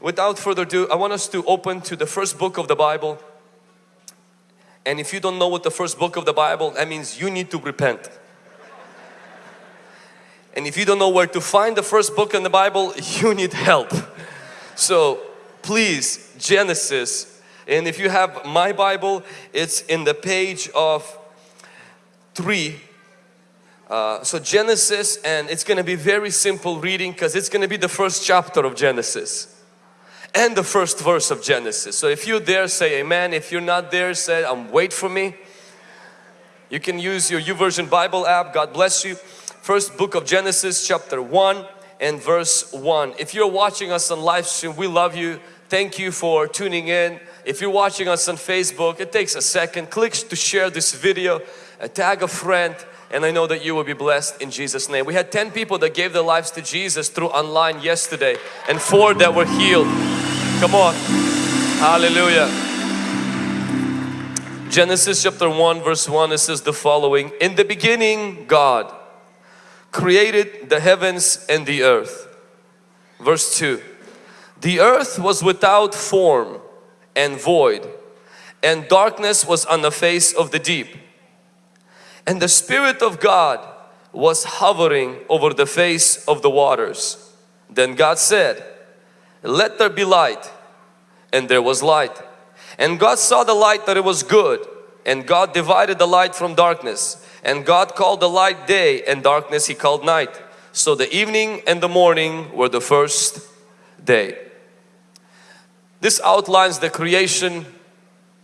without further ado, I want us to open to the first book of the Bible. And if you don't know what the first book of the Bible, that means you need to repent. And if you don't know where to find the first book in the Bible, you need help. So please, Genesis. And if you have my Bible, it's in the page of 3. Uh, so Genesis and it's going to be very simple reading because it's going to be the first chapter of Genesis and the first verse of Genesis. So if you're there say amen. If you're not there say um, wait for me. You can use your YouVersion Bible app. God bless you. First book of Genesis chapter 1 and verse 1. If you're watching us on live stream we love you. Thank you for tuning in. If you're watching us on Facebook it takes a second. Click to share this video. Uh, tag a friend and I know that you will be blessed in Jesus name. We had 10 people that gave their lives to Jesus through online yesterday and 4 that were healed. Come on. Hallelujah. Genesis chapter 1 verse 1 it says the following In the beginning God created the heavens and the earth. Verse 2 The earth was without form and void and darkness was on the face of the deep and the Spirit of God was hovering over the face of the waters. Then God said, let there be light. And there was light. And God saw the light that it was good. And God divided the light from darkness. And God called the light day and darkness He called night. So the evening and the morning were the first day. This outlines the creation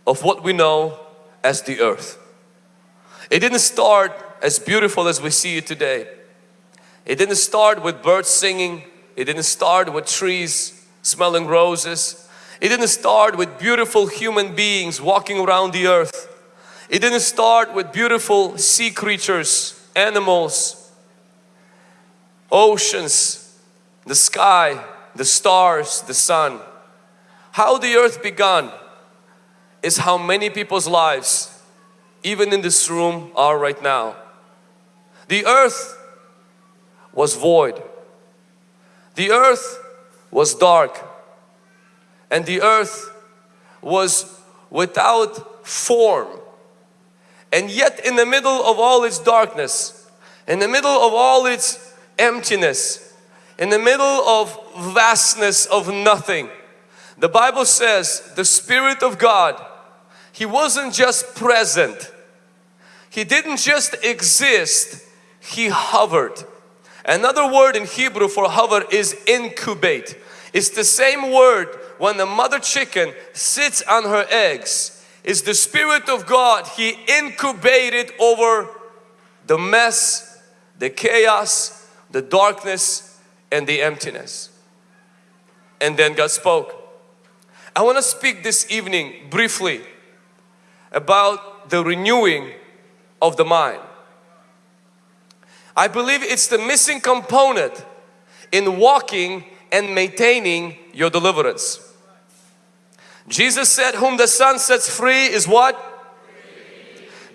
of what we know as the earth. It didn't start as beautiful as we see it today. It didn't start with birds singing. It didn't start with trees smelling roses. It didn't start with beautiful human beings walking around the earth. It didn't start with beautiful sea creatures, animals, oceans, the sky, the stars, the sun. How the earth began is how many people's lives even in this room are right now. The earth was void. The earth was dark. And the earth was without form. And yet in the middle of all its darkness, in the middle of all its emptiness, in the middle of vastness of nothing, the Bible says the Spirit of God, He wasn't just present, he didn't just exist, He hovered. Another word in Hebrew for hover is incubate. It's the same word when the mother chicken sits on her eggs. It's the Spirit of God. He incubated over the mess, the chaos, the darkness and the emptiness. And then God spoke. I want to speak this evening briefly about the renewing of the mind. I believe it's the missing component in walking and maintaining your deliverance. Jesus said, whom the Son sets free is what?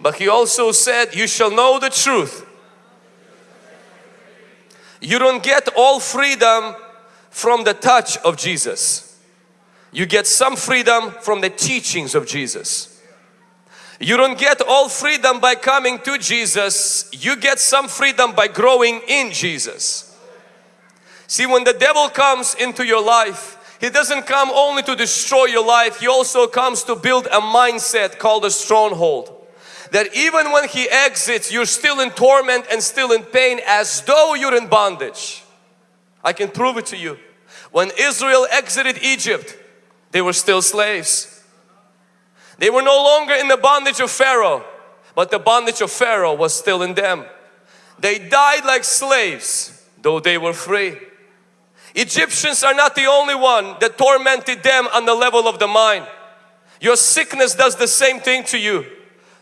But He also said, you shall know the truth. You don't get all freedom from the touch of Jesus. You get some freedom from the teachings of Jesus. You don't get all freedom by coming to Jesus. You get some freedom by growing in Jesus. See, when the devil comes into your life, he doesn't come only to destroy your life. He also comes to build a mindset called a stronghold. That even when he exits, you're still in torment and still in pain as though you're in bondage. I can prove it to you. When Israel exited Egypt, they were still slaves. They were no longer in the bondage of Pharaoh, but the bondage of Pharaoh was still in them. They died like slaves, though they were free. Egyptians are not the only one that tormented them on the level of the mind. Your sickness does the same thing to you.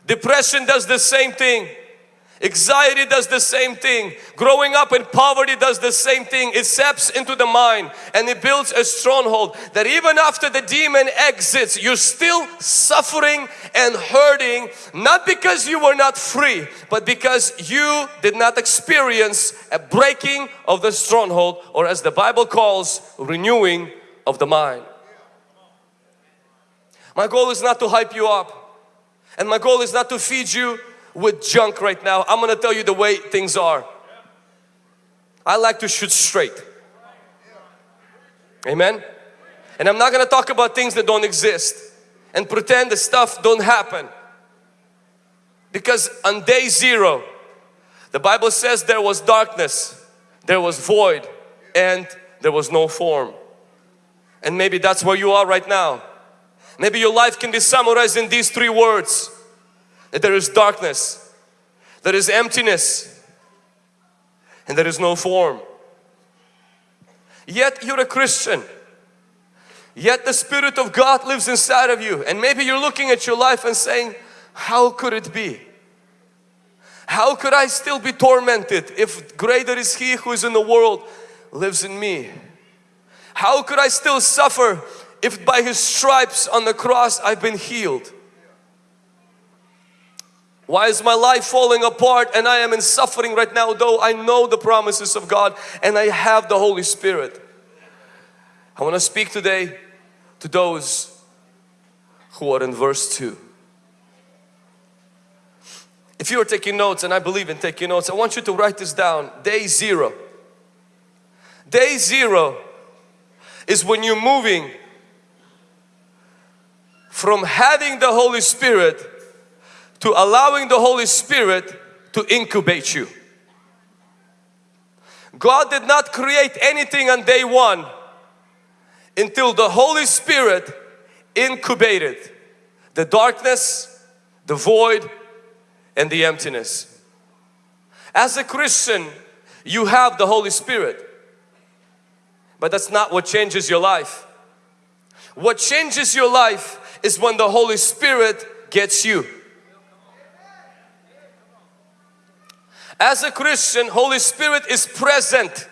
Depression does the same thing. Anxiety does the same thing. Growing up in poverty does the same thing. It seeps into the mind and it builds a stronghold that even after the demon exits, you're still suffering and hurting not because you were not free but because you did not experience a breaking of the stronghold or as the Bible calls renewing of the mind. My goal is not to hype you up. And my goal is not to feed you with junk right now. I'm to tell you the way things are. I like to shoot straight. Amen. And I'm not to talk about things that don't exist and pretend the stuff don't happen. Because on day zero, the Bible says there was darkness, there was void, and there was no form. And maybe that's where you are right now. Maybe your life can be summarized in these three words. That there is darkness, there is emptiness, and there is no form. Yet you're a Christian. Yet the Spirit of God lives inside of you. And maybe you're looking at your life and saying, how could it be? How could I still be tormented if greater is He who is in the world lives in me? How could I still suffer if by His stripes on the cross I've been healed? Why is my life falling apart and I am in suffering right now though I know the promises of God and I have the Holy Spirit? I want to speak today to those who are in verse 2. If you are taking notes, and I believe in taking notes, I want you to write this down. Day zero. Day zero is when you're moving from having the Holy Spirit to allowing the Holy Spirit to incubate you. God did not create anything on day one until the Holy Spirit incubated the darkness, the void, and the emptiness. As a Christian, you have the Holy Spirit. But that's not what changes your life. What changes your life is when the Holy Spirit gets you. As a Christian, Holy Spirit is present.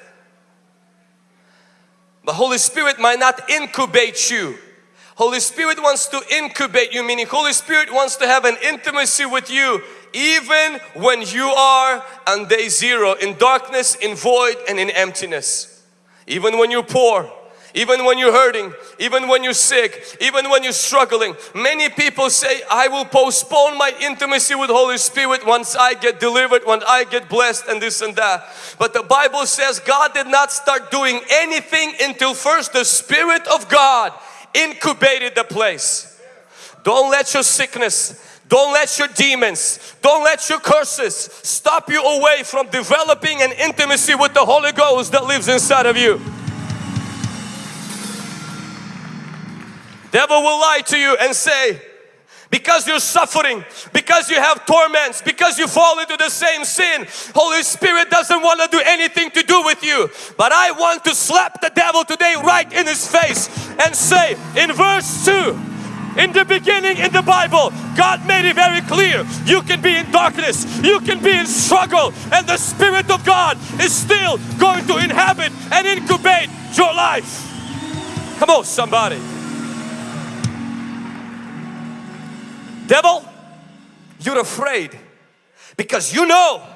The Holy Spirit might not incubate you. Holy Spirit wants to incubate you, meaning Holy Spirit wants to have an intimacy with you even when you are on day zero in darkness, in void and in emptiness. Even when you're poor, even when you're hurting, even when you're sick, even when you're struggling. Many people say, I will postpone my intimacy with Holy Spirit once I get delivered, when I get blessed and this and that. But the Bible says God did not start doing anything until first the Spirit of God incubated the place. Don't let your sickness, don't let your demons, don't let your curses stop you away from developing an intimacy with the Holy Ghost that lives inside of you. Devil will lie to you and say, because you're suffering, because you have torments, because you fall into the same sin, Holy Spirit doesn't want to do anything to do with you. But I want to slap the devil today right in his face and say in verse 2, in the beginning in the Bible, God made it very clear. You can be in darkness, you can be in struggle, and the Spirit of God is still going to inhabit and incubate your life. Come on, somebody. Devil, you're afraid because you know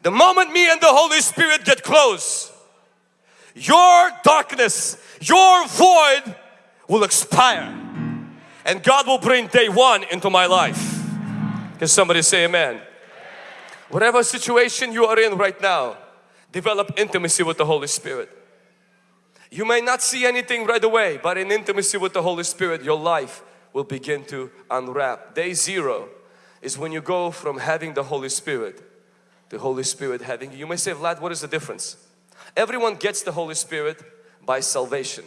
the moment me and the Holy Spirit get close, your darkness, your void will expire and God will bring day one into my life. Can somebody say amen? Whatever situation you are in right now, develop intimacy with the Holy Spirit. You may not see anything right away, but in intimacy with the Holy Spirit, your life will begin to unwrap. Day zero is when you go from having the Holy Spirit, the Holy Spirit having you. You may say, Vlad, what is the difference? Everyone gets the Holy Spirit by salvation.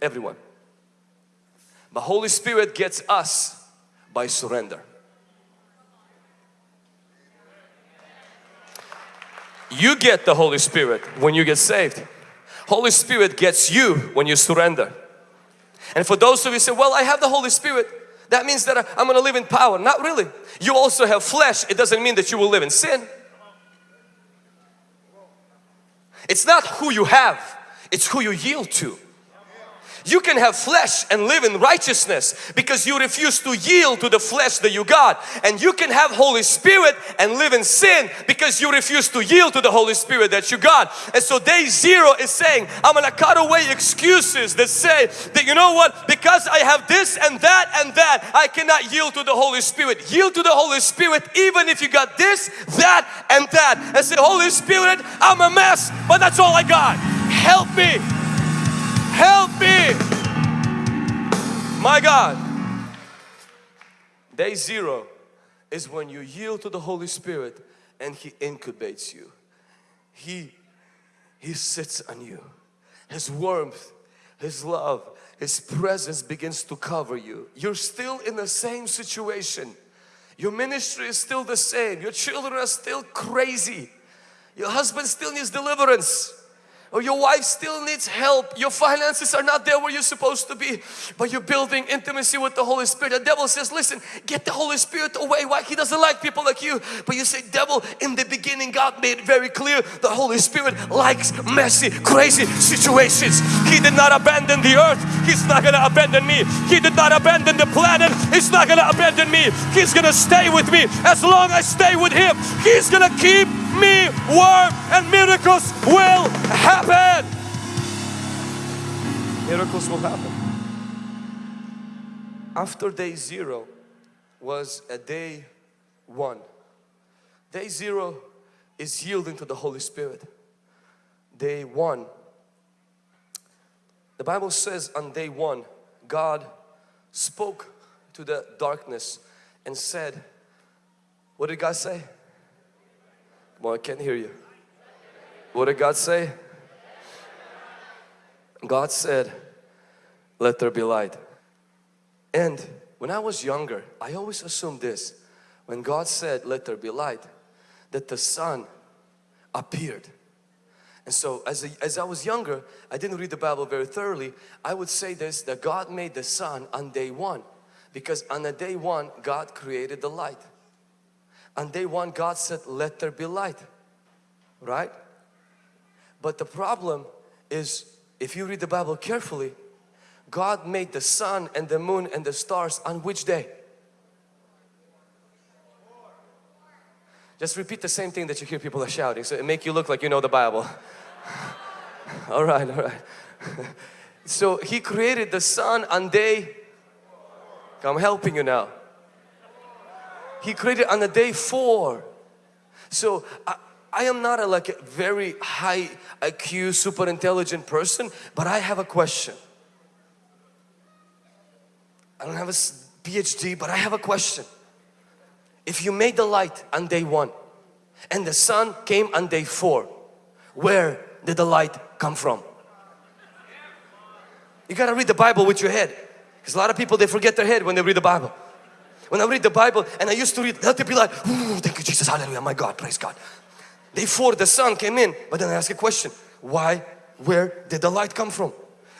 Everyone. The Holy Spirit gets us by surrender. You get the Holy Spirit when you get saved. Holy Spirit gets you when you surrender. And for those of you say, well, I have the Holy Spirit. That means that I'm going to live in power. Not really. You also have flesh. It doesn't mean that you will live in sin. It's not who you have. It's who you yield to. You can have flesh and live in righteousness because you refuse to yield to the flesh that you got. And you can have Holy Spirit and live in sin because you refuse to yield to the Holy Spirit that you got. And so day zero is saying, I'm gonna cut away excuses that say that you know what, because I have this and that and that, I cannot yield to the Holy Spirit. Yield to the Holy Spirit even if you got this, that and that. And say, Holy Spirit, I'm a mess, but that's all I got. Help me. Help me. My God. Day zero is when you yield to the Holy Spirit and He incubates you. He, he sits on you. His warmth, His love, His presence begins to cover you. You're still in the same situation. Your ministry is still the same. Your children are still crazy. Your husband still needs deliverance or your wife still needs help. Your finances are not there where you're supposed to be, but you're building intimacy with the Holy Spirit. The devil says, listen, get the Holy Spirit away. Why? He doesn't like people like you. But you say, devil, in the beginning, God made very clear the Holy Spirit likes messy, crazy situations. He did not abandon the earth. He's not going to abandon me. He did not abandon the planet. He's not going to abandon me. He's going to stay with me. As long as I stay with Him, He's going to keep me warm and miracles will happen. Miracles will happen. After day zero was a day one. Day zero is yielding to the Holy Spirit. Day one, the Bible says on day one, God spoke to the darkness and said, what did God say? Come on, I can't hear you. What did God say? God said, let there be light. And when I was younger, I always assumed this. When God said, let there be light, that the sun appeared. And so as, a, as I was younger, I didn't read the Bible very thoroughly. I would say this, that God made the sun on day one. Because on the day one, God created the light. On day one, God said, let there be light. Right? But the problem is, if you read the Bible carefully, God made the sun and the moon and the stars on which day? Just repeat the same thing that you hear people are shouting so it make you look like you know the Bible. all right, all right. so He created the sun on day, I'm helping you now. He created on the day four. So I, I am not a like a very high IQ, super intelligent person, but I have a question. I don't have a PhD, but I have a question. If you made the light on day one and the sun came on day four, where did the light come from? You got to read the Bible with your head because a lot of people they forget their head when they read the Bible. When I read the Bible and I used to read, let it be like, thank you Jesus, hallelujah, my God, praise God. Four, the sun came in, but then I ask a question, why, where did the light come from?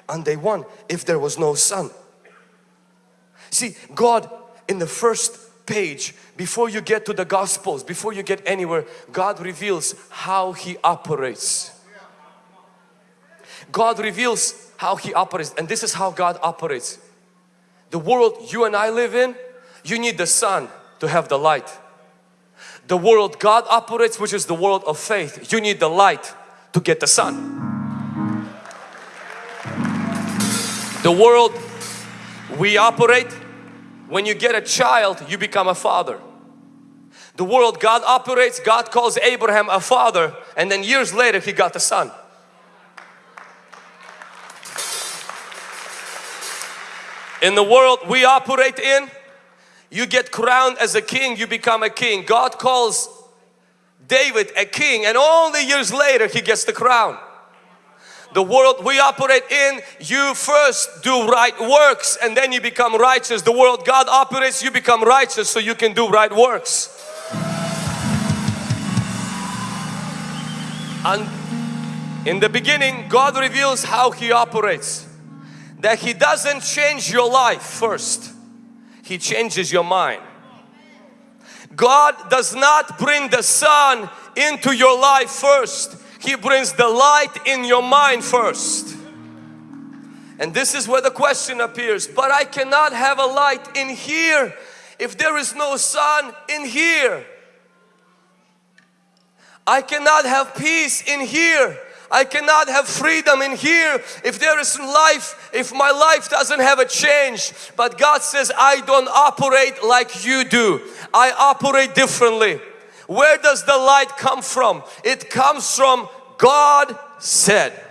On day one, if there was no sun. See, God in the first page, before you get to the Gospels, before you get anywhere, God reveals how He operates. God reveals how He operates and this is how God operates. The world you and I live in, you need the sun to have the light. The world God operates, which is the world of faith, you need the light to get the sun. The world we operate, when you get a child, you become a father. The world God operates, God calls Abraham a father and then years later he got the son. In the world we operate in, you get crowned as a king, you become a king. God calls David a king and only years later he gets the crown. The world we operate in, you first do right works and then you become righteous. The world God operates, you become righteous so you can do right works. And in the beginning, God reveals how He operates. That He doesn't change your life first. He changes your mind. God does not bring the sun into your life first. He brings the light in your mind first. And this is where the question appears. But I cannot have a light in here if there is no sun in here. I cannot have peace in here. I cannot have freedom in here if there is life, if my life doesn't have a change. But God says, I don't operate like you do. I operate differently. Where does the light come from? It comes from God said.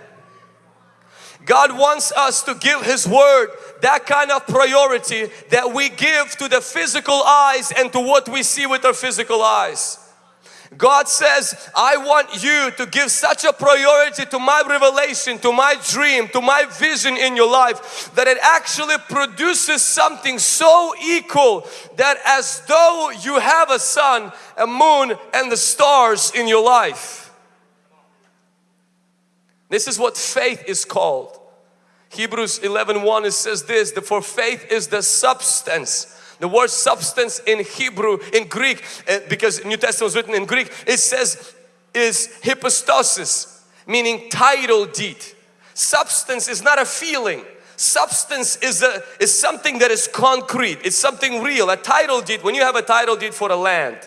God wants us to give His Word that kind of priority that we give to the physical eyes and to what we see with our physical eyes. God says, I want you to give such a priority to my revelation, to my dream, to my vision in your life that it actually produces something so equal that as though you have a sun, a moon and the stars in your life. This is what faith is called. Hebrews 11 1 it says this, for faith is the substance the word substance in Hebrew, in Greek, uh, because New Testament was written in Greek, it says is hypostasis, meaning title deed. Substance is not a feeling. Substance is, a, is something that is concrete. It's something real. A title deed, when you have a title deed for a land,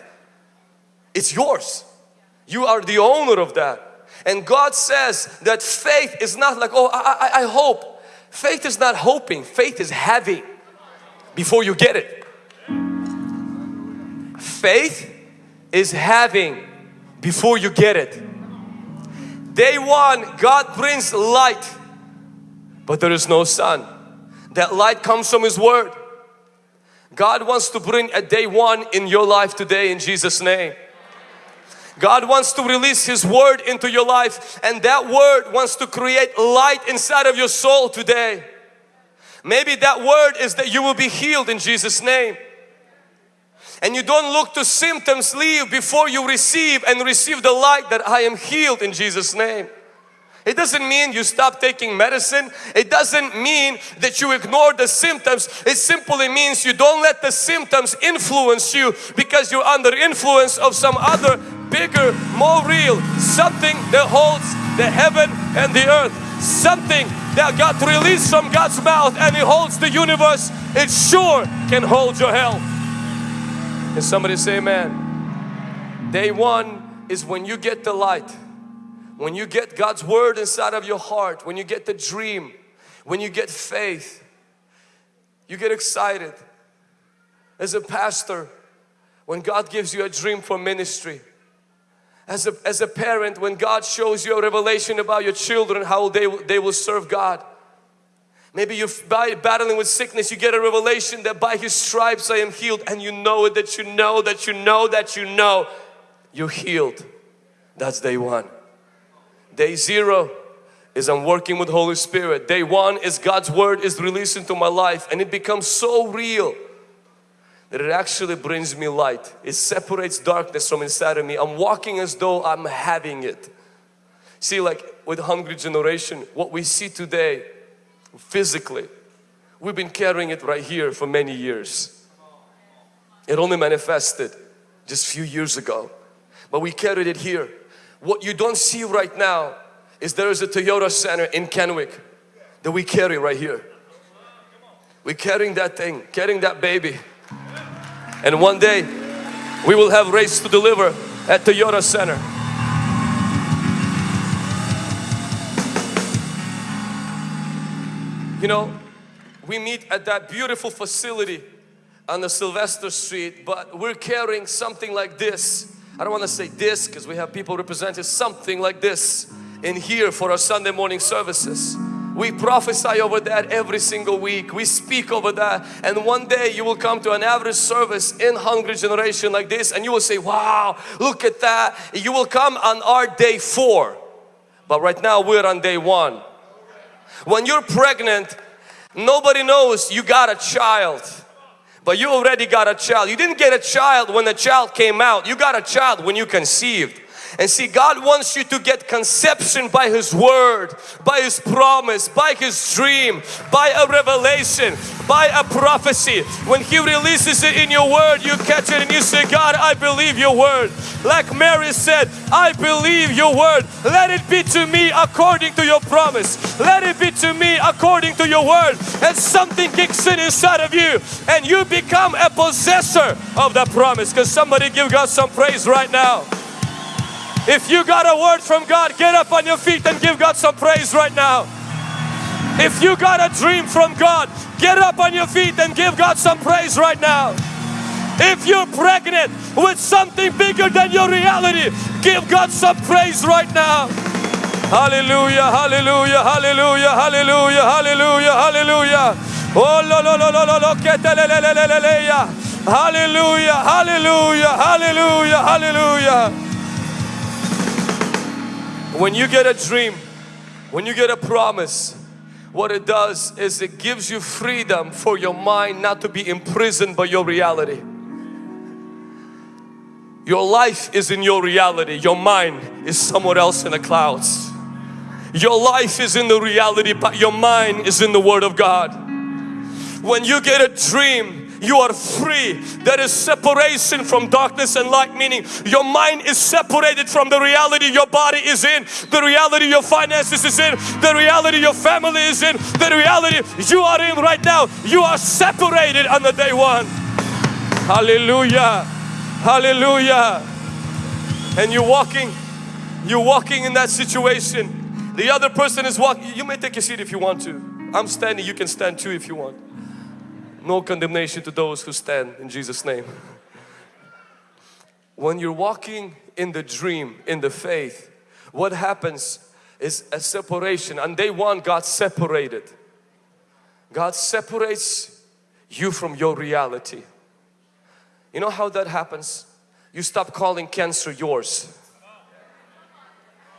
it's yours. You are the owner of that. And God says that faith is not like, oh, I, I, I hope. Faith is not hoping. Faith is having before you get it. Faith is having before you get it. Day one, God brings light, but there is no sun. That light comes from His Word. God wants to bring a day one in your life today in Jesus' name. God wants to release His Word into your life and that Word wants to create light inside of your soul today. Maybe that word is that you will be healed in Jesus name. And you don't look to symptoms leave before you receive and receive the light that I am healed in Jesus name. It doesn't mean you stop taking medicine. It doesn't mean that you ignore the symptoms. It simply means you don't let the symptoms influence you because you're under influence of some other bigger, more real, something that holds the heaven and the earth. Something that got released from God's mouth and it holds the universe. It sure can hold your health. Can somebody say amen? Day one is when you get the light. When you get God's word inside of your heart. When you get the dream. When you get faith. You get excited. As a pastor, when God gives you a dream for ministry, as a, as a parent when God shows you a revelation about your children how they, they will serve God. Maybe you're battling with sickness you get a revelation that by his stripes I am healed and you know it that you know that you know that you know. You're healed. That's day one. Day zero is I'm working with Holy Spirit. Day one is God's Word is released into my life and it becomes so real that it actually brings me light. It separates darkness from inside of me. I'm walking as though I'm having it. See like with Hungry Generation, what we see today physically, we've been carrying it right here for many years. It only manifested just a few years ago. But we carried it here. What you don't see right now is there is a Toyota Center in Kennewick that we carry right here. We're carrying that thing, carrying that baby. And one day we will have race to deliver at Toyota Center. You know, we meet at that beautiful facility on the Sylvester Street, but we're carrying something like this. I don't want to say this because we have people representing something like this in here for our Sunday morning services. We prophesy over that every single week. We speak over that. And one day you will come to an average service in Hungry Generation like this and you will say, wow, look at that. You will come on our day four. But right now we're on day one. When you're pregnant, nobody knows you got a child. But you already got a child. You didn't get a child when the child came out. You got a child when you conceived. And see, God wants you to get conception by His Word, by His promise, by His dream, by a revelation, by a prophecy. When He releases it in your Word, you catch it and you say, God, I believe your Word. Like Mary said, I believe your Word. Let it be to me according to your promise. Let it be to me according to your Word. And something kicks in inside of you and you become a possessor of that promise. Because somebody give God some praise right now. If you got a word from God, get up on your feet and give God some praise right now. If you got a dream from God, get up on your feet and give God some praise right now. If you're pregnant with something bigger than your reality, give God some praise right now. Hallelujah, hallelujah, hallelujah, hallelujah, hallelujah, hallelujah. Oh, lo, lo, lo, lo, lo, lo, Hallelujah, hallelujah, hallelujah, hallelujah. When you get a dream, when you get a promise, what it does is it gives you freedom for your mind not to be imprisoned by your reality. Your life is in your reality, your mind is somewhere else in the clouds. Your life is in the reality but your mind is in the Word of God. When you get a dream, you are free. There is separation from darkness and light, meaning your mind is separated from the reality your body is in, the reality your finances is in, the reality your family is in, the reality you are in right now. You are separated on the day one. Hallelujah. Hallelujah. And you're walking, you're walking in that situation. The other person is walking. You may take a seat if you want to. I'm standing, you can stand too if you want. No condemnation to those who stand in Jesus name. When you're walking in the dream, in the faith, what happens is a separation. On day one, God separated. God separates you from your reality. You know how that happens? You stop calling cancer yours.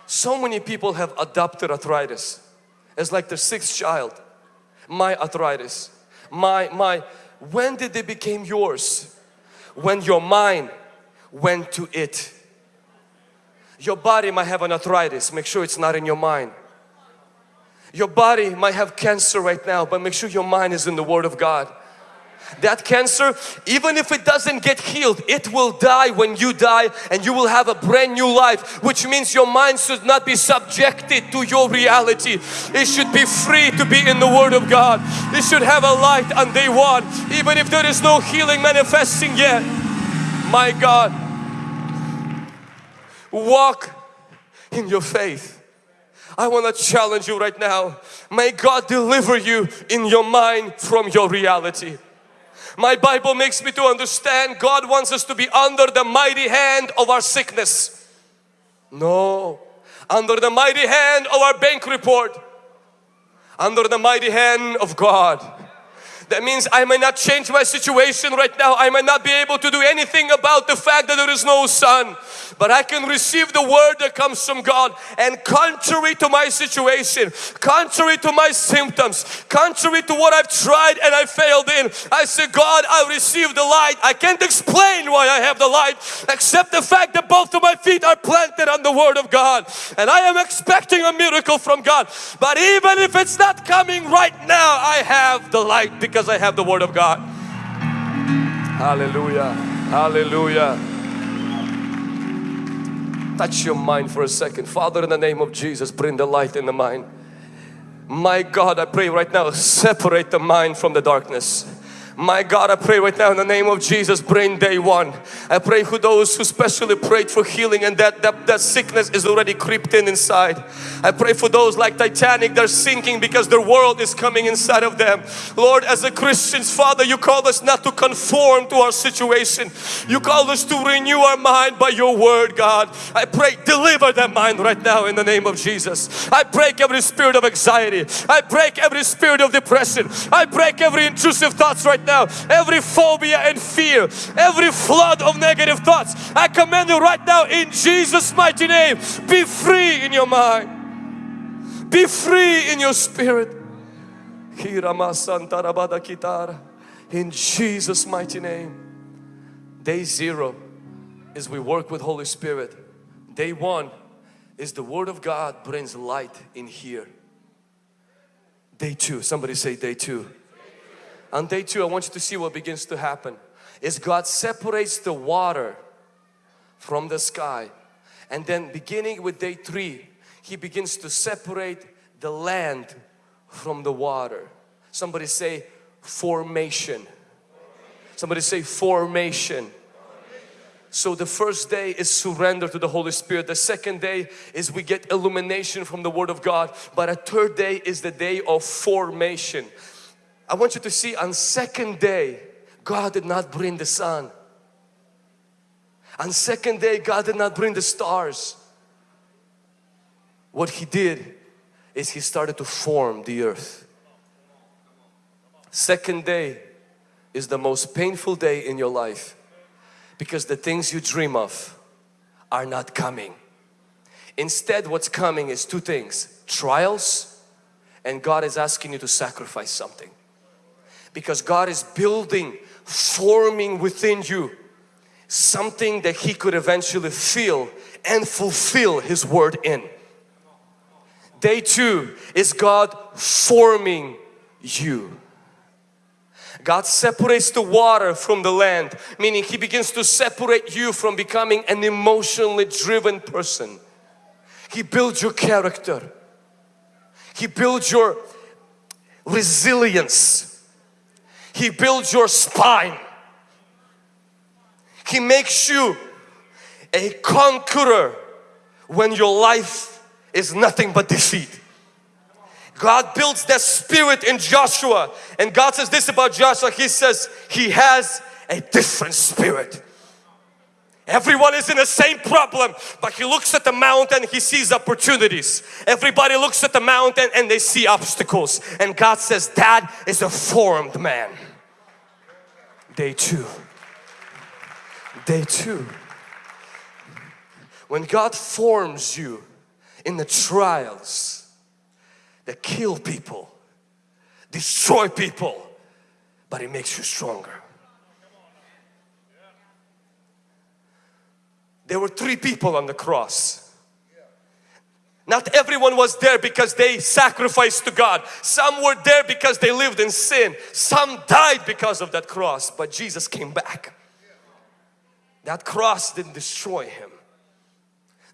So many people have adopted arthritis. It's like their sixth child. My arthritis my, my, when did they become yours? When your mind went to it. Your body might have an arthritis, make sure it's not in your mind. Your body might have cancer right now, but make sure your mind is in the Word of God that cancer even if it doesn't get healed it will die when you die and you will have a brand new life which means your mind should not be subjected to your reality it should be free to be in the Word of God it should have a light on day one even if there is no healing manifesting yet my God walk in your faith I want to challenge you right now. May God deliver you in your mind from your reality. My Bible makes me to understand God wants us to be under the mighty hand of our sickness. No, under the mighty hand of our bank report, under the mighty hand of God. That means I may not change my situation right now. I may not be able to do anything about the fact that there is no sun. But I can receive the word that comes from God and contrary to my situation, contrary to my symptoms, contrary to what I've tried and I failed in, I say, God, I receive the light. I can't explain why I have the light except the fact that both of my feet are planted on the Word of God. And I am expecting a miracle from God. But even if it's not coming right now, I have the light because because I have the Word of God. Hallelujah. Hallelujah. Touch your mind for a second. Father, in the name of Jesus, bring the light in the mind. My God, I pray right now, separate the mind from the darkness. My God, I pray right now in the name of Jesus, bring day one. I pray for those who specially prayed for healing and that, that, that sickness is already crept in inside. I pray for those like Titanic, they're sinking because their world is coming inside of them. Lord, as a Christians, Father, you call us not to conform to our situation. You call us to renew our mind by your word, God. I pray, deliver that mind right now in the name of Jesus. I break every spirit of anxiety. I break every spirit of depression. I break every intrusive thoughts right now, every phobia and fear, every flood of negative thoughts, I command you right now in Jesus mighty name, be free in your mind, be free in your spirit. In Jesus mighty name. Day zero is we work with Holy Spirit. Day one is the Word of God brings light in here. Day two, somebody say day two. On day two, I want you to see what begins to happen. Is God separates the water from the sky and then beginning with day three, He begins to separate the land from the water. Somebody say formation. Somebody say formation. So the first day is surrender to the Holy Spirit. The second day is we get illumination from the Word of God. But a third day is the day of formation. I want you to see on second day, God did not bring the sun. On second day, God did not bring the stars. What He did is He started to form the earth. Second day is the most painful day in your life because the things you dream of are not coming. Instead what's coming is two things, trials and God is asking you to sacrifice something. Because God is building, forming within you something that He could eventually feel and fulfill His word in. Day two is God forming you. God separates the water from the land, meaning He begins to separate you from becoming an emotionally driven person. He builds your character. He builds your resilience. He builds your spine. He makes you a conqueror when your life is nothing but defeat. God builds that spirit in Joshua. And God says this about Joshua. He says he has a different spirit. Everyone is in the same problem but he looks at the mountain he sees opportunities. Everybody looks at the mountain and they see obstacles. And God says that is a formed man day two day two when God forms you in the trials that kill people, destroy people, but it makes you stronger. There were three people on the cross. Not everyone was there because they sacrificed to God. Some were there because they lived in sin. Some died because of that cross, but Jesus came back. That cross didn't destroy him.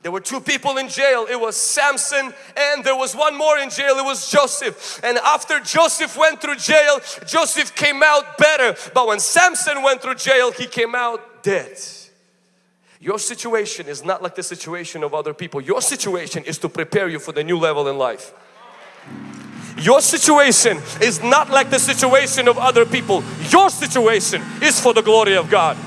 There were two people in jail. It was Samson and there was one more in jail. It was Joseph. And after Joseph went through jail, Joseph came out better. But when Samson went through jail, he came out dead. Your situation is not like the situation of other people. Your situation is to prepare you for the new level in life. Your situation is not like the situation of other people. Your situation is for the glory of God.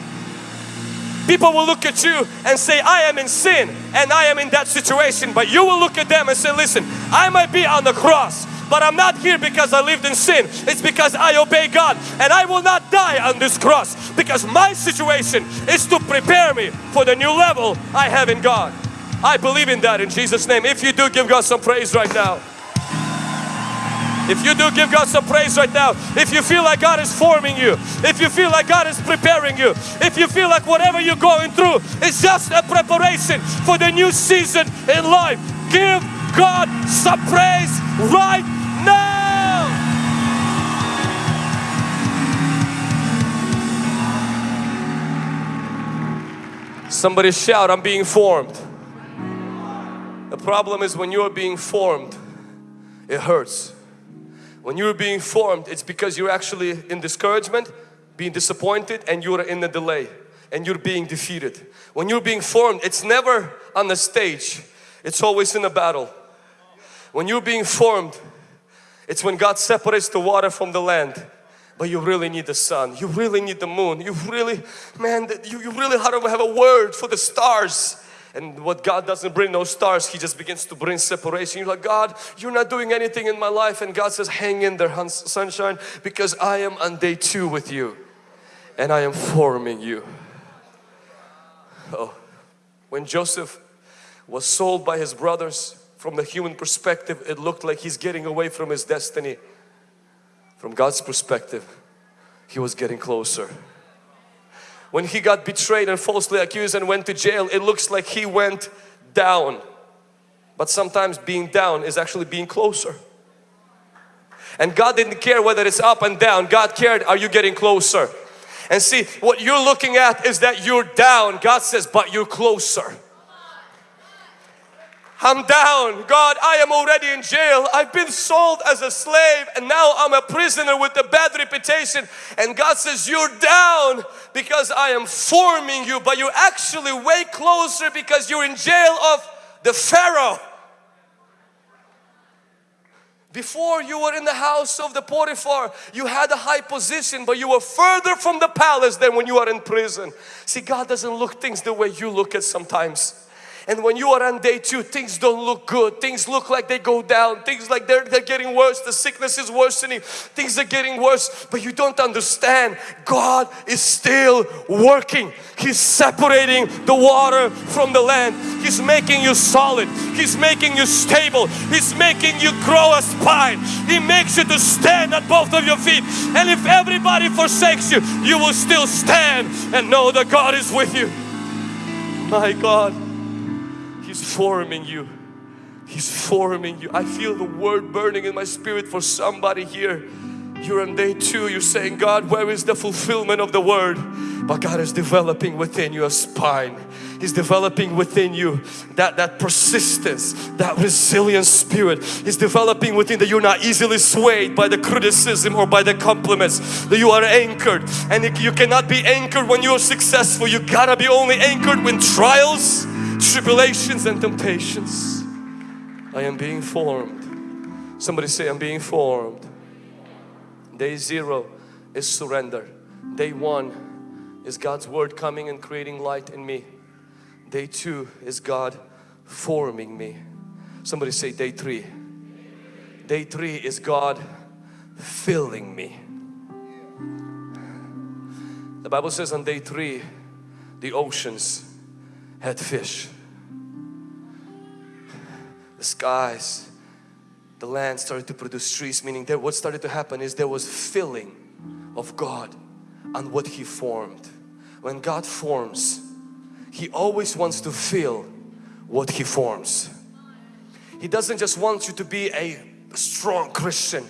People will look at you and say, I am in sin and I am in that situation. But you will look at them and say, listen, I might be on the cross, but I'm not here because I lived in sin. It's because I obey God and I will not die on this cross because my situation is to prepare me for the new level I have in God. I believe in that in Jesus name. If you do, give God some praise right now. If you do, give God some praise right now. If you feel like God is forming you, if you feel like God is preparing you, if you feel like whatever you're going through is just a preparation for the new season in life, give God some praise right now. Somebody shout, I'm being formed. The problem is when you're being formed, it hurts. When you're being formed, it's because you're actually in discouragement, being disappointed and you're in a delay and you're being defeated. When you're being formed, it's never on the stage. It's always in a battle. When you're being formed, it's when God separates the water from the land. But you really need the sun. You really need the moon. You really, man, you, you really have a word for the stars. And what God doesn't bring no stars, He just begins to bring separation. You're like, God, you're not doing anything in my life. And God says, hang in there, sunshine, because I am on day two with you. And I am forming you. Oh, when Joseph was sold by his brothers, from the human perspective, it looked like he's getting away from his destiny. From God's perspective, he was getting closer when he got betrayed and falsely accused and went to jail, it looks like he went down. But sometimes being down is actually being closer. And God didn't care whether it's up and down. God cared, are you getting closer? And see, what you're looking at is that you're down. God says, but you're closer. I'm down. God, I am already in jail. I've been sold as a slave and now I'm a prisoner with a bad reputation. And God says, You're down because I am forming you, but you're actually way closer because you're in jail of the Pharaoh. Before you were in the house of the Potiphar, you had a high position, but you were further from the palace than when you are in prison. See, God doesn't look things the way you look at sometimes. And when you are on day two, things don't look good. Things look like they go down. Things like they're, they're getting worse. The sickness is worsening. Things are getting worse. But you don't understand. God is still working. He's separating the water from the land. He's making you solid. He's making you stable. He's making you grow a spine. He makes you to stand at both of your feet. And if everybody forsakes you, you will still stand and know that God is with you. My God. He's forming you. He's forming you. I feel the word burning in my spirit for somebody here. You're on day two, you're saying, God, where is the fulfillment of the word? But God is developing within you a spine. He's developing within you that, that persistence, that resilient spirit. He's developing within that you're not easily swayed by the criticism or by the compliments. That you are anchored and you cannot be anchored when you're successful. You gotta be only anchored when trials tribulations and temptations. I am being formed. Somebody say I'm being formed. Day zero is surrender. Day one is God's word coming and creating light in me. Day two is God forming me. Somebody say day three. Day three is God filling me. The Bible says on day three the oceans had fish. The skies, the land started to produce trees, meaning that what started to happen is there was filling of God on what He formed. When God forms, He always wants to fill what He forms. He doesn't just want you to be a strong Christian,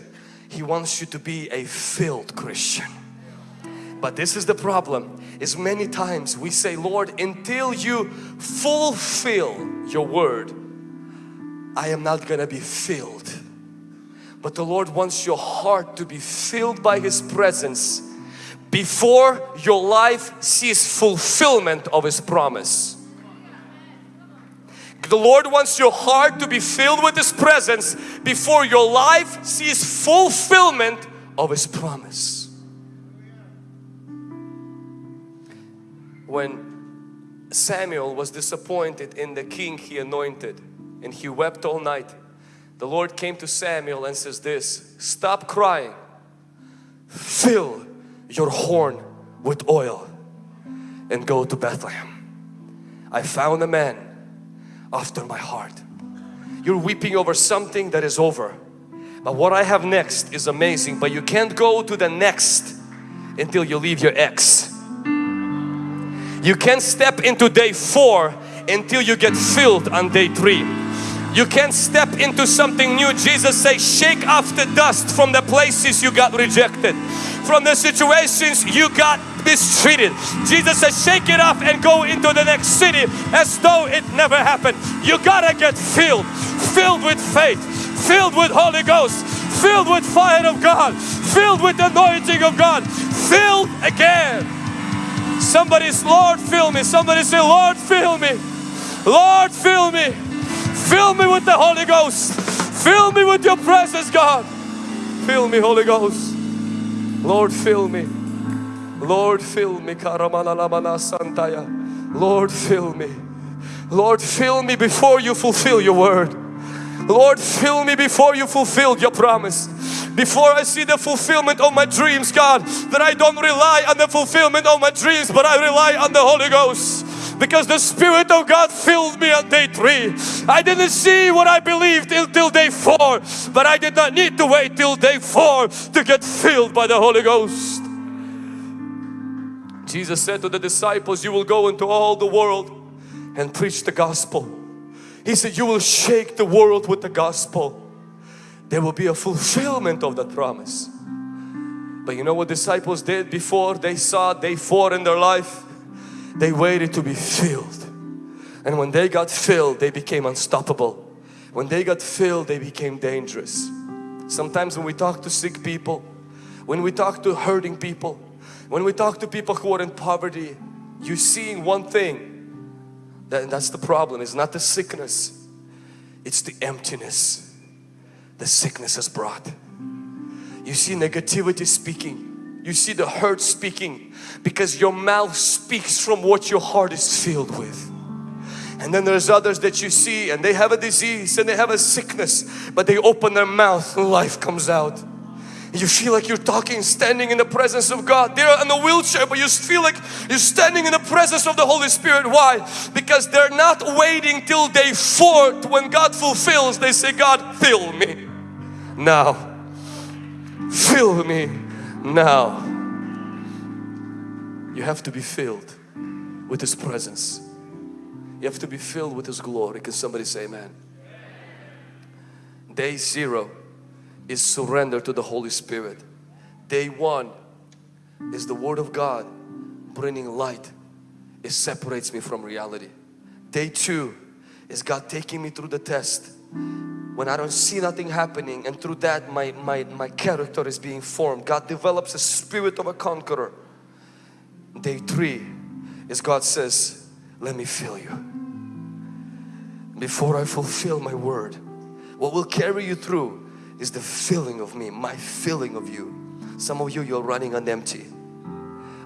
He wants you to be a filled Christian. But this is the problem is many times we say Lord until you fulfill your word I am not gonna be filled but the Lord wants your heart to be filled by His presence before your life sees fulfillment of His promise. The Lord wants your heart to be filled with His presence before your life sees fulfillment of His promise. When Samuel was disappointed in the king he anointed and he wept all night the Lord came to Samuel and says this stop crying. Fill your horn with oil and go to Bethlehem. I found a man after my heart. You're weeping over something that is over but what I have next is amazing but you can't go to the next until you leave your ex you can't step into day four until you get filled on day three. You can't step into something new. Jesus says, shake off the dust from the places you got rejected, from the situations you got mistreated. Jesus says, shake it off and go into the next city as though it never happened. You gotta get filled, filled with faith, filled with Holy Ghost, filled with fire of God, filled with anointing of God, filled again. Somebody's Lord fill me. Somebody say Lord fill me. Lord fill me. Fill me with the Holy Ghost. Fill me with your presence God. Fill me Holy Ghost. Lord fill me. Lord fill me. Lord fill me. Lord fill me before you fulfill your word. Lord fill me before you fulfilled your promise before I see the fulfillment of my dreams God that I don't rely on the fulfillment of my dreams but I rely on the Holy Ghost because the Spirit of God filled me on day three. I didn't see what I believed until day four but I did not need to wait till day four to get filled by the Holy Ghost. Jesus said to the disciples you will go into all the world and preach the gospel He said, you will shake the world with the gospel. There will be a fulfillment of that promise. But you know what disciples did before they saw day four in their life? They waited to be filled. And when they got filled, they became unstoppable. When they got filled, they became dangerous. Sometimes when we talk to sick people, when we talk to hurting people, when we talk to people who are in poverty, you're seeing one thing. That, that's the problem. It's not the sickness. It's the emptiness the sickness has brought. You see negativity speaking. You see the hurt speaking because your mouth speaks from what your heart is filled with. And then there's others that you see and they have a disease and they have a sickness but they open their mouth and life comes out. You feel like you're talking, standing in the presence of God. They're in a wheelchair, but you feel like you're standing in the presence of the Holy Spirit. Why? Because they're not waiting till day four when God fulfills. They say, God, fill me now. Fill me now. You have to be filled with His presence. You have to be filled with His glory. Can somebody say amen? Day zero is surrender to the Holy Spirit. Day one is the Word of God bringing light. It separates me from reality. Day two is God taking me through the test when I don't see nothing happening and through that my, my, my character is being formed. God develops a spirit of a conqueror. Day three is God says, let me fill you. Before I fulfill my word, what will carry you through is the filling of me, my filling of you. Some of you, you're running on empty.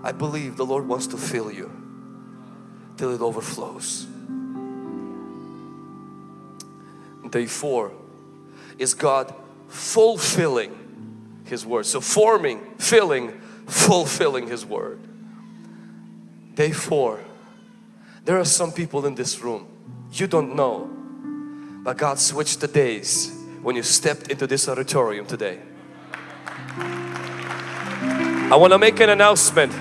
I believe the Lord wants to fill you till it overflows. Day four is God fulfilling His Word. So forming, filling, fulfilling His Word. Day four, there are some people in this room, you don't know, but God switched the days when you stepped into this auditorium today. I want to make an announcement.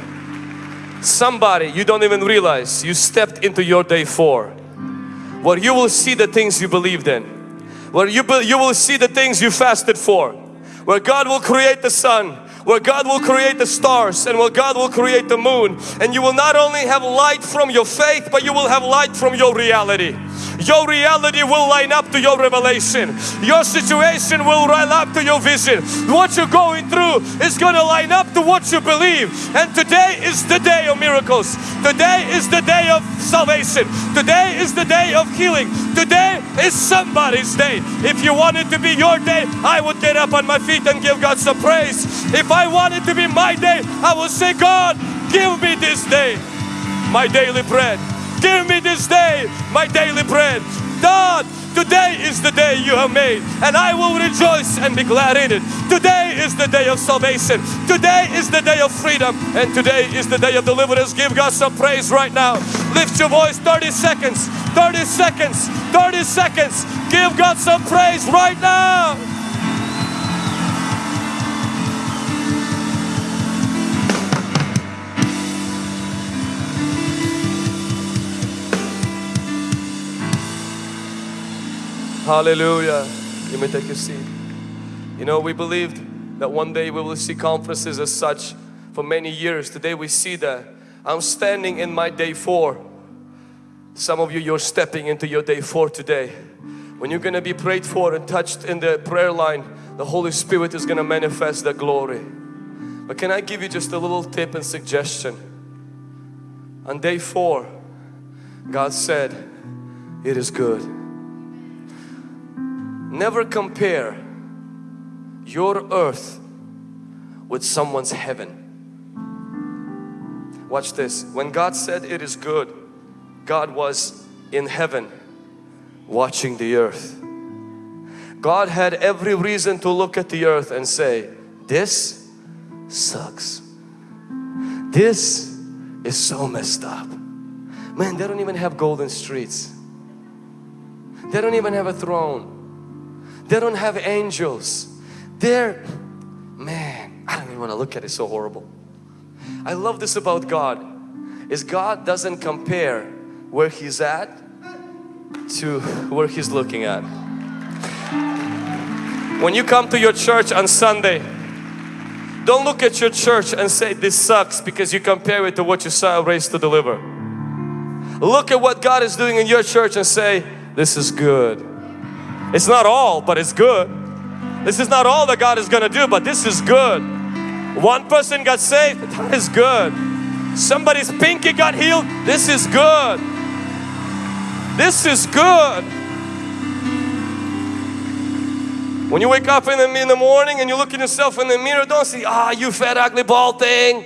Somebody you don't even realize you stepped into your day four where you will see the things you believed in where you, you will see the things you fasted for. Where God will create the sun where God will create the stars and where God will create the moon and you will not only have light from your faith but you will have light from your reality your reality will line up to your revelation. Your situation will line up to your vision. What you're going through is going to line up to what you believe. And today is the day of miracles. Today is the day of salvation. Today is the day of healing. Today is somebody's day. If you want it to be your day, I would get up on my feet and give God some praise. If I want it to be my day, I will say, God, give me this day my daily bread. Give me this day my daily bread. God, today is the day you have made and I will rejoice and be glad in it. Today is the day of salvation. Today is the day of freedom and today is the day of deliverance. Give God some praise right now. Lift your voice 30 seconds, 30 seconds, 30 seconds. Give God some praise right now. Hallelujah. You may take a seat. You know, we believed that one day we will see conferences as such for many years. Today we see that. I'm standing in my day four. Some of you, you're stepping into your day four today. When you're going to be prayed for and touched in the prayer line, the Holy Spirit is going to manifest the glory. But can I give you just a little tip and suggestion? On day four, God said, it is good. Never compare your earth with someone's heaven. Watch this. When God said it is good, God was in heaven watching the earth. God had every reason to look at the earth and say, this sucks. This is so messed up. Man, they don't even have golden streets. They don't even have a throne. They don't have angels. They're, man, I don't even want to look at it, so horrible. I love this about God, is God doesn't compare where He's at to where He's looking at. When you come to your church on Sunday, don't look at your church and say this sucks because you compare it to what you saw raised to deliver. Look at what God is doing in your church and say this is good. It's not all but it's good. This is not all that God is gonna do but this is good. One person got saved, that is good. Somebody's pinky got healed, this is good. This is good. When you wake up in the, in the morning and you look at yourself in the mirror, don't say, ah, you fat, ugly, bald thing.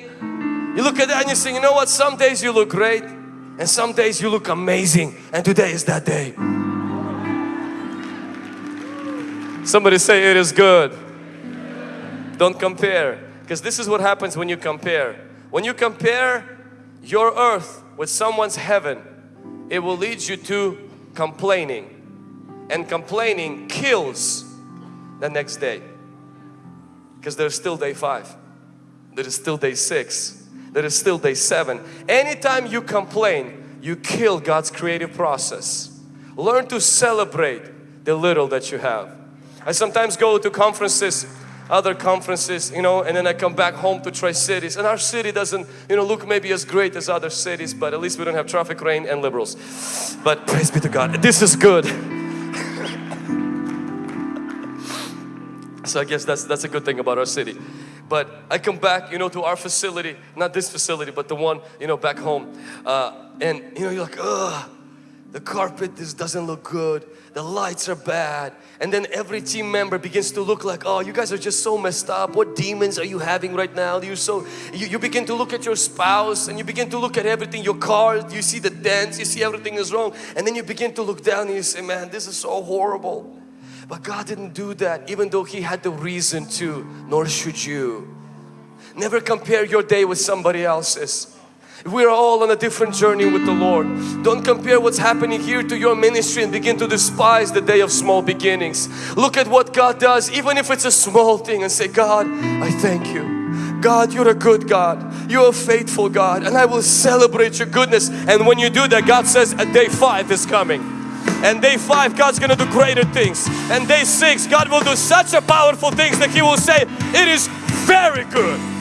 You look at that and you say, you know what, some days you look great and some days you look amazing and today is that day. Somebody say it is good. Don't compare because this is what happens when you compare. When you compare your earth with someone's heaven, it will lead you to complaining. And complaining kills the next day because there's still day five. There is still day six. There is still day seven. Anytime you complain you kill God's creative process. Learn to celebrate the little that you have I sometimes go to conferences other conferences you know and then I come back home to Tri-Cities and our city doesn't you know look maybe as great as other cities but at least we don't have traffic rain and liberals. But praise be to God this is good. So I guess that's that's a good thing about our city. But I come back you know to our facility not this facility but the one you know back home. Uh, and you know you're like ugh the carpet this doesn't look good. The lights are bad. And then every team member begins to look like oh you guys are just so messed up. What demons are you having right now? You're so you, you begin to look at your spouse and you begin to look at everything your car you see the dents you see everything is wrong. And then you begin to look down and you say man this is so horrible. But God didn't do that even though He had the reason to, nor should you. Never compare your day with somebody else's. We're all on a different journey with the Lord. Don't compare what's happening here to your ministry and begin to despise the day of small beginnings. Look at what God does, even if it's a small thing and say, God, I thank you. God, you're a good God. You're a faithful God and I will celebrate your goodness. And when you do that, God says a day five is coming. And day five, God's gonna do greater things. And day six, God will do such a powerful things that He will say, it is very good.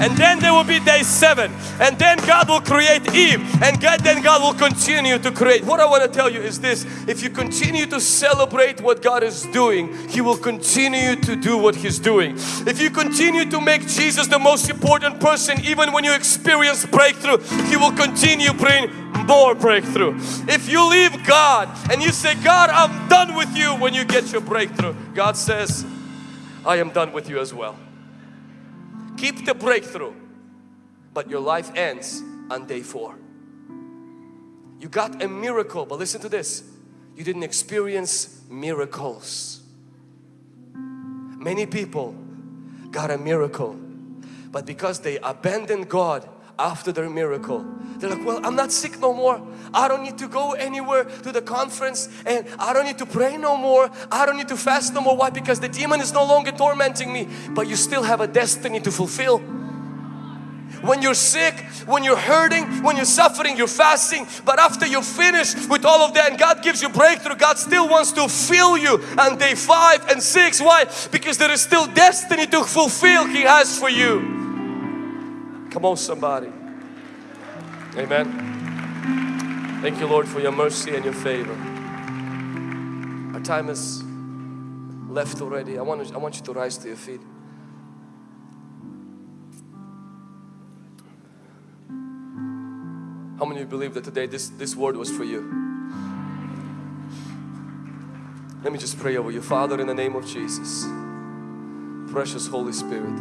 And then there will be day seven. And then God will create Eve. And God, then God will continue to create. What I want to tell you is this. If you continue to celebrate what God is doing, He will continue to do what He's doing. If you continue to make Jesus the most important person, even when you experience breakthrough, He will continue bring more breakthrough. If you leave God and you say, God, I'm done with you when you get your breakthrough, God says, I am done with you as well. Keep the breakthrough, but your life ends on day four. You got a miracle, but listen to this. You didn't experience miracles. Many people got a miracle, but because they abandoned God after their miracle. They're like, well, I'm not sick no more. I don't need to go anywhere to the conference and I don't need to pray no more. I don't need to fast no more. Why? Because the demon is no longer tormenting me. But you still have a destiny to fulfill. When you're sick, when you're hurting, when you're suffering, you're fasting. But after you finish with all of that and God gives you breakthrough, God still wants to fill you on day five and six. Why? Because there is still destiny to fulfill He has for you. Come on somebody. Amen. Thank you Lord for your mercy and your favor. Our time is left already. I want, to, I want you to rise to your feet. How many of you believe that today this, this word was for you? Let me just pray over you. Father, in the name of Jesus, precious Holy Spirit,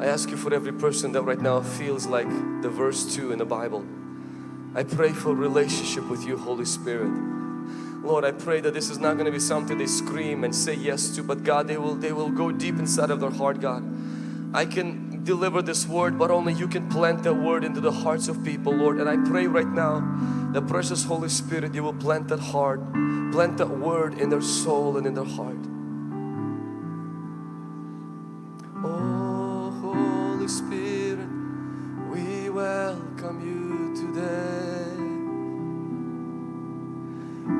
I ask you for every person that right now feels like the verse 2 in the Bible. I pray for relationship with you Holy Spirit. Lord, I pray that this is not going to be something they scream and say yes to, but God, they will, they will go deep inside of their heart, God. I can deliver this word, but only you can plant that word into the hearts of people, Lord. And I pray right now, the precious Holy Spirit, you will plant that heart, plant that word in their soul and in their heart. Spirit, we welcome you today.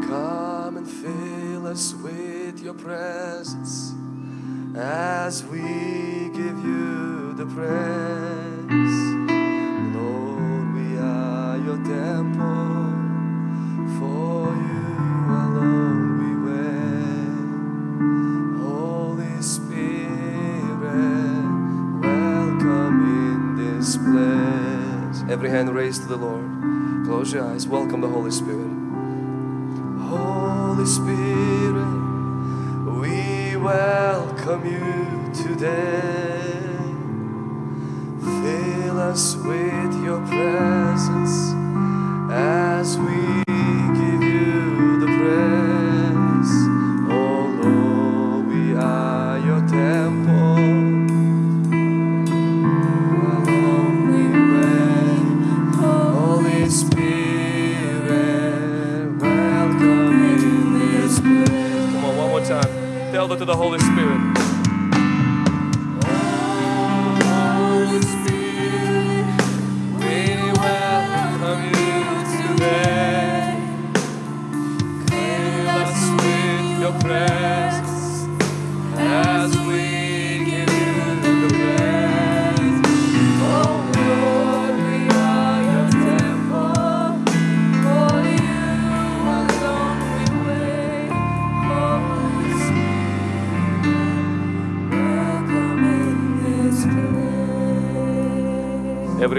Come and fill us with your presence as we give you the praise. Every hand raised to the Lord. Close your eyes. Welcome the Holy Spirit. Holy Spirit, we welcome you today. Fill us with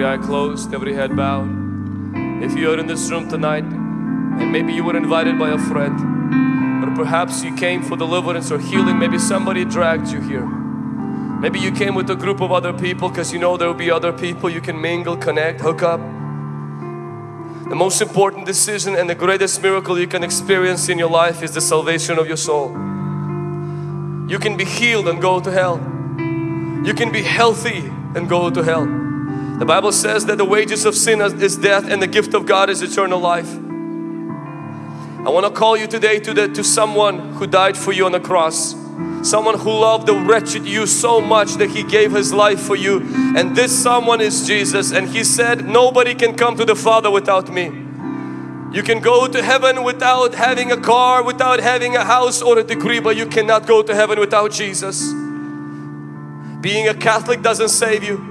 Every eye closed, every head bowed. If you are in this room tonight and maybe you were invited by a friend, or perhaps you came for deliverance or healing, maybe somebody dragged you here. Maybe you came with a group of other people because you know there will be other people you can mingle, connect, hook up. The most important decision and the greatest miracle you can experience in your life is the salvation of your soul. You can be healed and go to hell. You can be healthy and go to hell. The Bible says that the wages of sin is death and the gift of God is eternal life. I want to call you today to, the, to someone who died for you on the cross. Someone who loved the wretched you so much that He gave His life for you. And this someone is Jesus. And He said, nobody can come to the Father without me. You can go to heaven without having a car, without having a house or a degree, but you cannot go to heaven without Jesus. Being a Catholic doesn't save you.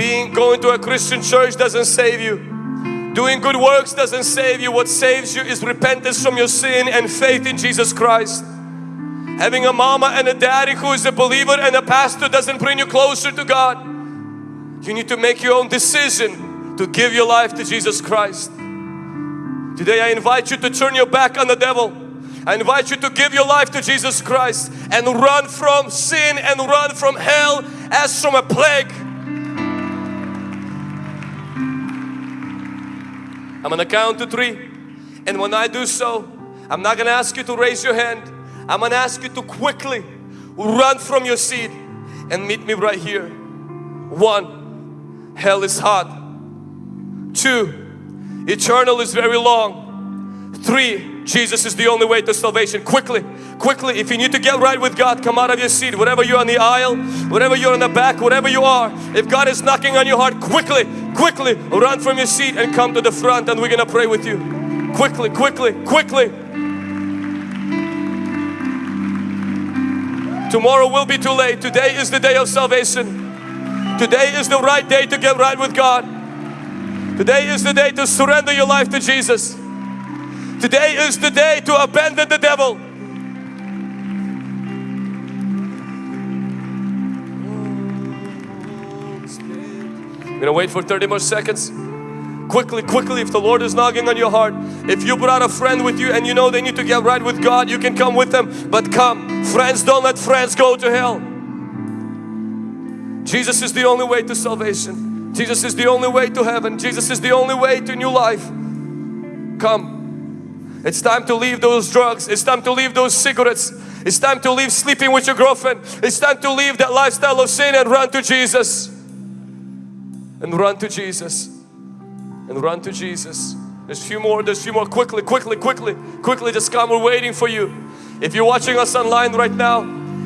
Being going to a Christian church doesn't save you. Doing good works doesn't save you. What saves you is repentance from your sin and faith in Jesus Christ. Having a mama and a daddy who is a believer and a pastor doesn't bring you closer to God. You need to make your own decision to give your life to Jesus Christ. Today I invite you to turn your back on the devil. I invite you to give your life to Jesus Christ and run from sin and run from hell as from a plague. I'm gonna count to three. And when I do so I'm not gonna ask you to raise your hand. I'm gonna ask you to quickly run from your seat and meet me right here. One hell is hot. Two eternal is very long. Three Jesus is the only way to salvation. Quickly quickly if you need to get right with God come out of your seat. Whatever you're on the aisle whatever you're in the back whatever you are if God is knocking on your heart quickly quickly run from your seat and come to the front and we're gonna pray with you. Quickly quickly quickly. Tomorrow will be too late. Today is the day of salvation. Today is the right day to get right with God. Today is the day to surrender your life to Jesus today is the day to abandon the devil I'm gonna wait for 30 more seconds. Quickly, quickly, if the Lord is knocking on your heart, if you brought a friend with you and you know they need to get right with God, you can come with them. But come, friends, don't let friends go to hell. Jesus is the only way to salvation. Jesus is the only way to heaven. Jesus is the only way to new life. Come. It's time to leave those drugs. It's time to leave those cigarettes. It's time to leave sleeping with your girlfriend. It's time to leave that lifestyle of sin and run to Jesus. And run to Jesus. And run to Jesus. There's a few more there's a few more. Quickly quickly quickly quickly just come we're waiting for you. If you're watching us online right now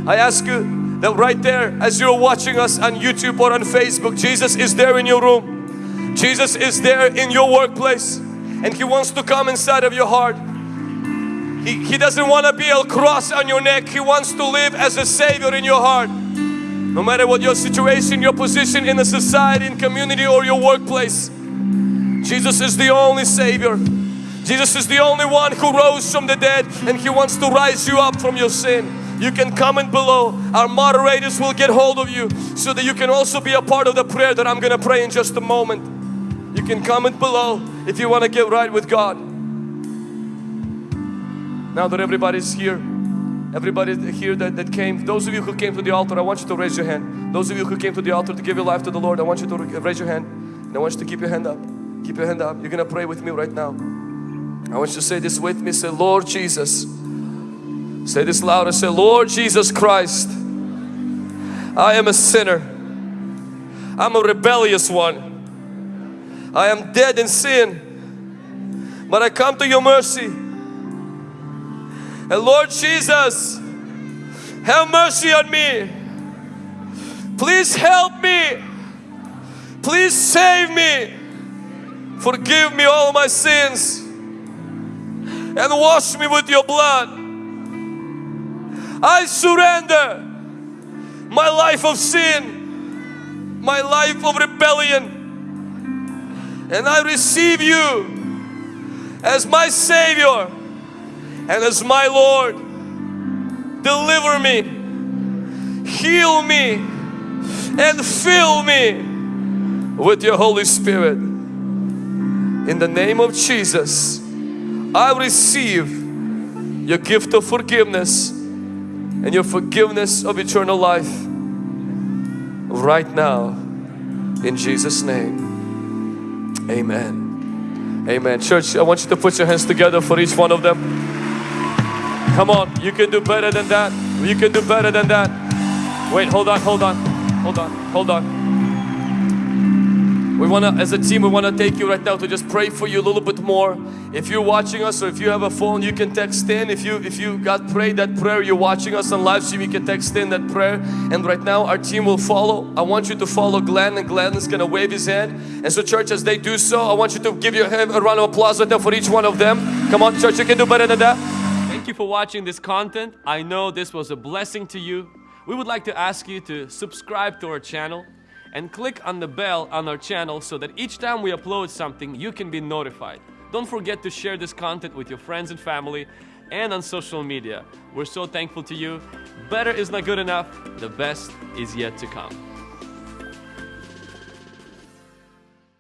I ask you that right there as you're watching us on YouTube or on Facebook Jesus is there in your room. Jesus is there in your workplace and He wants to come inside of your heart He, he doesn't want to be a cross on your neck. He wants to live as a Savior in your heart. No matter what your situation, your position in the society, in community or your workplace. Jesus is the only Savior. Jesus is the only one who rose from the dead and He wants to rise you up from your sin. You can comment below. Our moderators will get hold of you so that you can also be a part of the prayer that I'm going to pray in just a moment. You can comment below if you want to get right with God. Now that everybody's here, everybody here that, that came, those of you who came to the altar, I want you to raise your hand. Those of you who came to the altar to give your life to the Lord, I want you to raise your hand. And I want you to keep your hand up. Keep your hand up. You're going to pray with me right now. I want you to say this with me. Say, Lord Jesus, Say this louder. Say, Lord Jesus Christ, I am a sinner. I'm a rebellious one. I am dead in sin. But I come to your mercy. And Lord Jesus, have mercy on me. Please help me. Please save me. Forgive me all my sins. And wash me with your blood. I surrender my life of sin, my life of rebellion, and I receive you as my Savior and as my Lord. Deliver me, heal me, and fill me with your Holy Spirit. In the name of Jesus, I receive your gift of forgiveness and your forgiveness of eternal life right now in Jesus name amen. Amen. Church I want you to put your hands together for each one of them. Come on you can do better than that. You can do better than that. Wait hold on hold on. Hold on hold on we want to, as a team, we want to take you right now to just pray for you a little bit more. If you're watching us or if you have a phone, you can text in. If you if you got prayed that prayer, you're watching us on live stream, you can text in that prayer. And right now, our team will follow. I want you to follow Glenn, and Glenn is going to wave his hand. And so, church, as they do so, I want you to give your hand a round of applause right now for each one of them. Come on, church, you can do better than that. Thank you for watching this content. I know this was a blessing to you. We would like to ask you to subscribe to our channel and click on the bell on our channel so that each time we upload something you can be notified. Don't forget to share this content with your friends and family and on social media. We're so thankful to you. Better is not good enough. The best is yet to come.